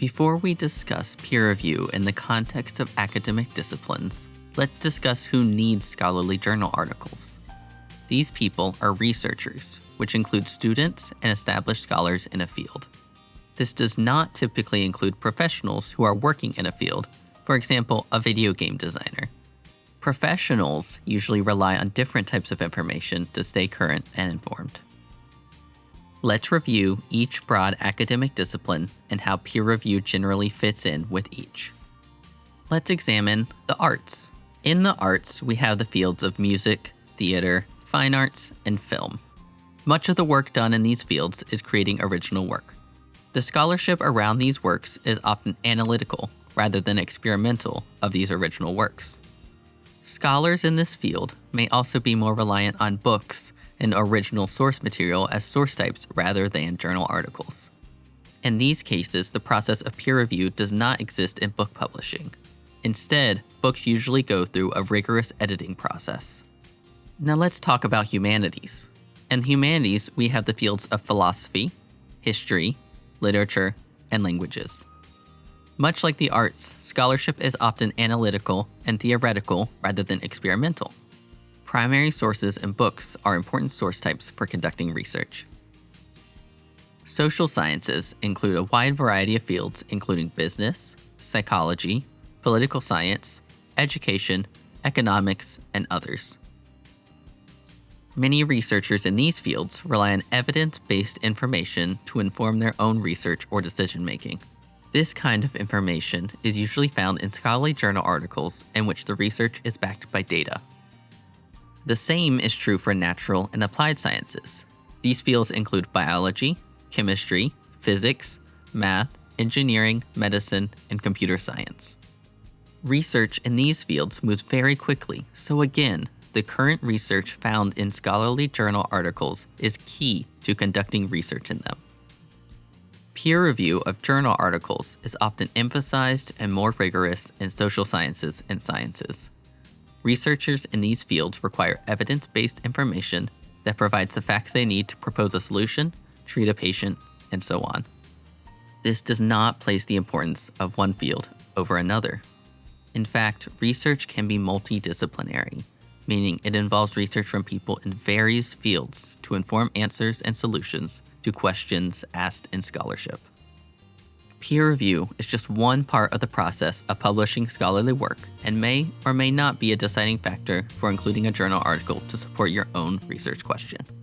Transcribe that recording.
Before we discuss peer review in the context of academic disciplines, let's discuss who needs scholarly journal articles. These people are researchers, which include students and established scholars in a field. This does not typically include professionals who are working in a field, for example, a video game designer. Professionals usually rely on different types of information to stay current and informed. Let's review each broad academic discipline and how peer review generally fits in with each. Let's examine the arts. In the arts, we have the fields of music, theater, fine arts, and film. Much of the work done in these fields is creating original work. The scholarship around these works is often analytical rather than experimental of these original works. Scholars in this field may also be more reliant on books and original source material as source types rather than journal articles. In these cases, the process of peer review does not exist in book publishing. Instead, books usually go through a rigorous editing process. Now let's talk about humanities. In humanities, we have the fields of philosophy, history, literature, and languages. Much like the arts, scholarship is often analytical and theoretical rather than experimental. Primary sources and books are important source types for conducting research. Social sciences include a wide variety of fields, including business, psychology, political science, education, economics, and others. Many researchers in these fields rely on evidence based information to inform their own research or decision making. This kind of information is usually found in scholarly journal articles in which the research is backed by data. The same is true for natural and applied sciences. These fields include biology, chemistry, physics, math, engineering, medicine, and computer science. Research in these fields moves very quickly, so again, the current research found in scholarly journal articles is key to conducting research in them. Peer review of journal articles is often emphasized and more rigorous in social sciences and sciences. Researchers in these fields require evidence based information that provides the facts they need to propose a solution, treat a patient, and so on. This does not place the importance of one field over another. In fact, research can be multidisciplinary, meaning it involves research from people in various fields to inform answers and solutions to questions asked in scholarship. Peer review is just one part of the process of publishing scholarly work and may or may not be a deciding factor for including a journal article to support your own research question.